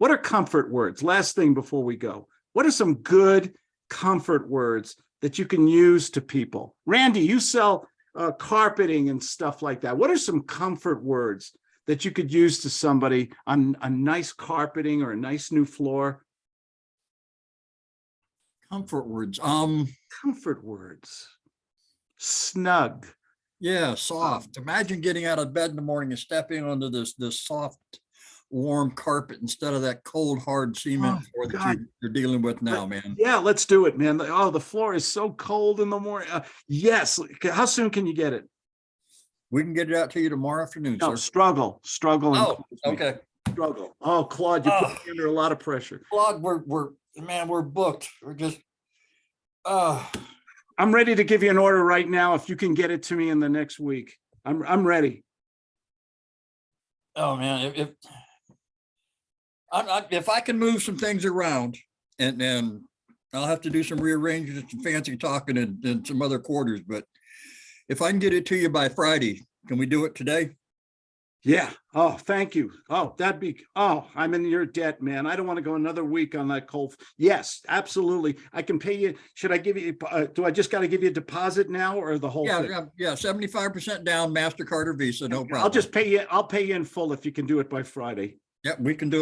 What are comfort words? Last thing before we go. What are some good comfort words that you can use to people? Randy, you sell uh, carpeting and stuff like that. What are some comfort words that you could use to somebody on a nice carpeting or a nice new floor? Comfort words. Um, Comfort words. Snug. yeah, soft. Imagine getting out of bed in the morning and stepping onto this, this soft, warm carpet instead of that cold, hard cement Oh, floor that you- you're dealing with now, man. Yeah, let's do it, man. Oh, the floor is so cold in the morning. Uh, yes. How soon can you get it? We can get it out to you tomorrow afternoon, No, sir. struggle, struggle. Oh, okay. Struggle. Oh, Claude, you put Oh. me under a lot of pressure. Claude, we're, we're, man, we're booked. We're just, uh, I'm ready to give you an order right now if you can get it to me in the next week. I'm, I'm ready. oh, man, if, if I, I, if I can move some things around and then I'll have to do some rearranging and some fancy talking in, in some other quarters, but if I can get it to you by Friday, can we do it today? Yeah. Oh, thank you. Oh, that'd be, oh, I'm in your debt, man. I don't want to go another week on that cold. Yes, absolutely. I can pay you. Should I give you, uh, do I just got to give you a deposit now or the whole Yeah, thing? yeah, yeah, seventy-five percent down MasterCard or Visa, no problem. I'll just pay you, I'll pay you in full if you can do it by Friday. Yep, we can do it